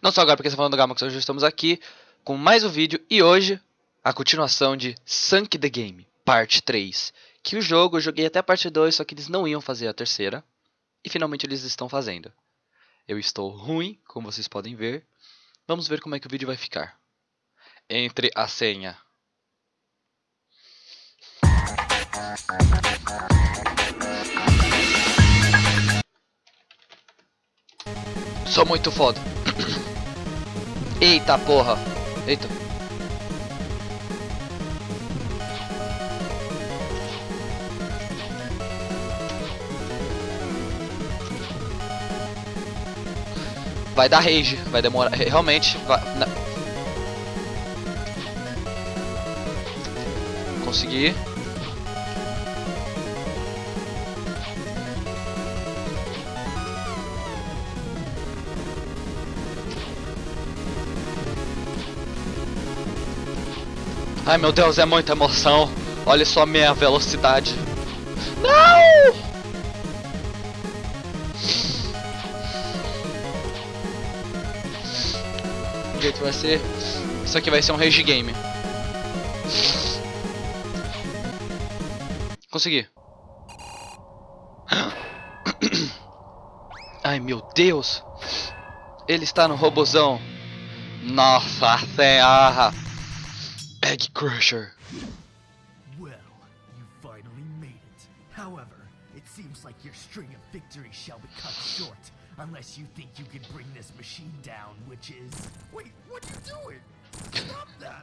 Não só agora porque você tá falando do Gamax, hoje estamos aqui com mais um vídeo e hoje a continuação de Sunk the Game, parte 3. Que o jogo eu joguei até a parte 2, só que eles não iam fazer a terceira. E finalmente eles estão fazendo. Eu estou ruim, como vocês podem ver. Vamos ver como é que o vídeo vai ficar. Entre a senha. Sou muito foda. Eita porra. Eita. Vai dar rage, vai demorar, realmente vai. Consegui. Ai meu Deus, é muita emoção. Olha só a minha velocidade. Não! O jeito vai ser. Isso aqui vai ser um rage game. Consegui. Ai meu Deus! Ele está no robozão. Nossa senhora! Egg Crusher. Well, you finally made it. However, it seems like your string of victories shall be cut short. Unless you think you can bring this machine down, which is... Wait, what are you doing? Stop that!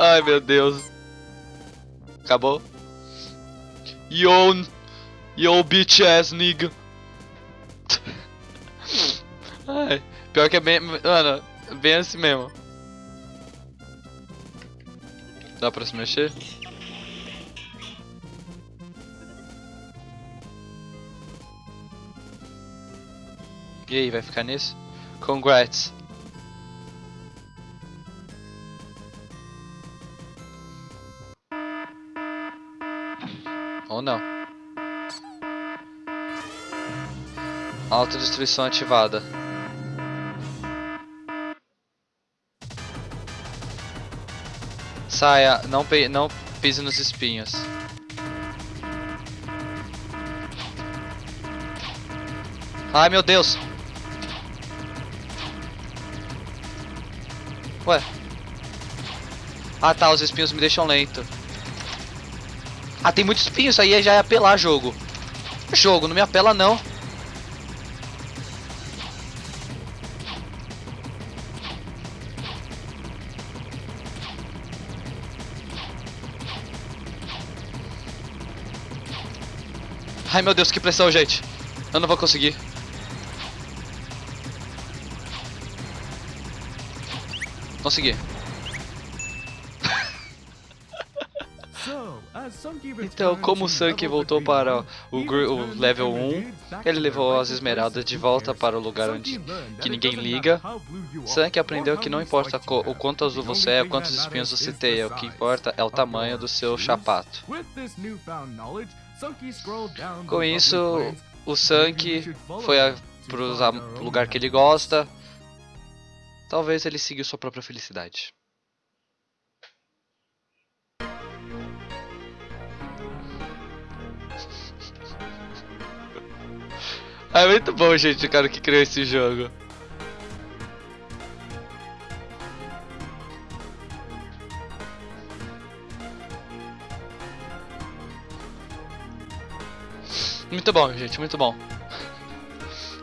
Ai meu Deus. Acabou. Yo, yo bitch ass nigga. Ai, pior que é bem, mano, bem assim mesmo. Dá pra se mexer? E aí, vai ficar nisso? Congrats. Ou não. Autodestruição ativada. Saia, não, pe não pise nos espinhos. Ai meu Deus! Ué? Ah tá, os espinhos me deixam lento. Ah, tem muito espinho, isso aí já é apelar jogo. Jogo, não me apela não. Ai meu Deus, que pressão, gente. Eu não vou conseguir. Consegui. Então, como o Sanky voltou para o, o, level 1, ele levou as esmeraldas de volta para o lugar onde que ninguém liga. Sanky aprendeu que não importa o quanto azul você é, quantos espinhos você tem, o que importa é o tamanho do seu chapato. Com isso, o Sanky foi para o lugar que ele gosta. Talvez ele seguiu sua própria felicidade. É muito bom, gente, o cara que criou esse jogo. Muito bom, gente, muito bom.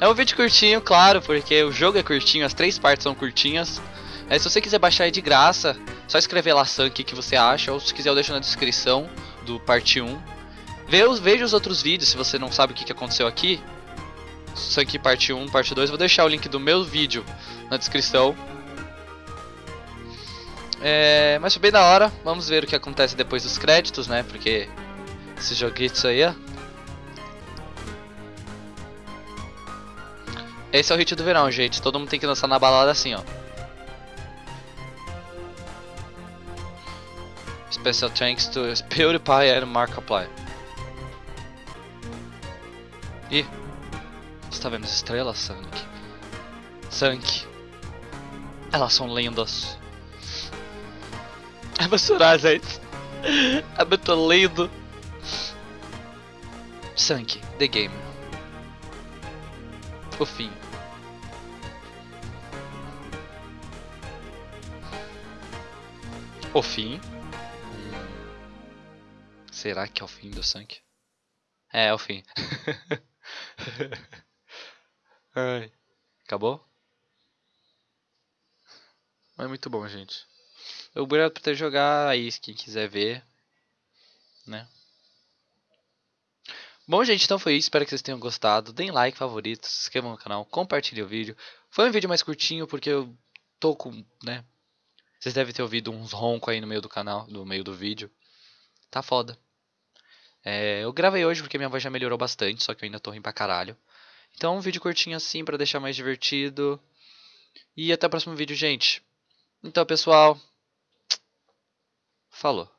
É um vídeo curtinho, claro, porque o jogo é curtinho, as três partes são curtinhas. É, se você quiser baixar aí de graça, só escrever lá Sank o que você acha, ou se quiser eu deixo na descrição do parte 1. Veja os outros vídeos se você não sabe o que aconteceu aqui. Isso aqui parte 1, parte 2. Vou deixar o link do meu vídeo na descrição. É, mas foi bem da hora. Vamos ver o que acontece depois dos créditos, né? Porque esse joguito aí, ó. Esse é o hit do verão, gente. Todo mundo tem que dançar na balada assim, ó. Special thanks to PewDiePie and Markiplier. Ih, você tá vendo as estrelas, Sank? Sank. Elas são lendas. Eu vou chorar, gente. É muito lindo. Sank, The Game. O fim. O fim? Será que é o fim do Sank? É, é o fim. Ai. Acabou? Mas é muito bom, gente. Obrigado por ter jogado aí, quem quiser ver. Né? Bom, gente, então foi isso. Espero que vocês tenham gostado. Deem like, favorito, se inscrevam no canal, compartilhem o vídeo. Foi um vídeo mais curtinho porque eu tô com, né? Vocês devem ter ouvido uns roncos aí no meio do canal, no meio do vídeo. Tá foda. É, eu gravei hoje porque minha voz já melhorou bastante, só que eu ainda tô rindo pra caralho. Então, um vídeo curtinho assim pra deixar mais divertido. E até o próximo vídeo, gente. Então, pessoal. Falou.